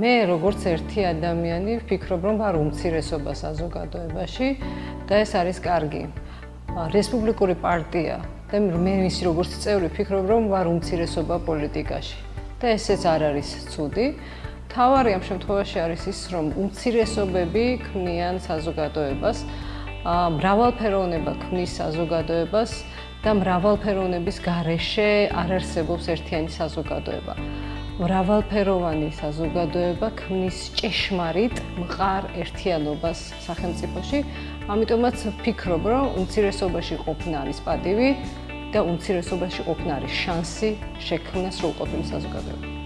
მე როგორც ერთი ადამიანი ვფიქრობ, რომ ვარ უმცირესობა საზოგადოებაში და ეს არის კარგი. რესპუბლიკური პარტია და მე მისი როგორც წევრი ვფიქრობ, რომ ვარ უმცირესობა პოლიტიკაში. და ესეც არ არის ცუდი. თავარი ამ შემთხვევაში არის ის, რომ უმცირესობები ქმნიან საზოგადოებას, მრავალფეროვნება ქმნის საზოგადოებას და მრავალფეროვნების გარეშე არ არსებობს ერთიანი საზოგადოება. მრავალფეროვანი საზოგადოება ქმნის ჭეშმარიტ მყარ ერთიანობას სახელმწიფოში. ამიტომაც ვფიქრობ, რომ უმცირესობაში ყოფნა არის პატივი და უმცირესობაში ყოფნა არის შანსი შექმნას სრულყოფილი საზოგადოება.